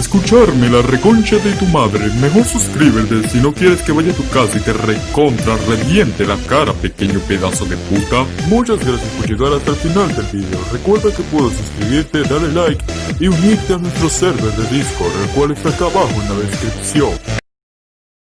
escucharme la reconcha de tu madre. Mejor suscríbete si no quieres que vaya a tu casa y te recontra reviente la cara, pequeño pedazo de puta. Muchas gracias por llegar hasta el final del video. Recuerda que puedes suscribirte, darle like y unirte a nuestro server de Discord, el cual está acá abajo en la descripción.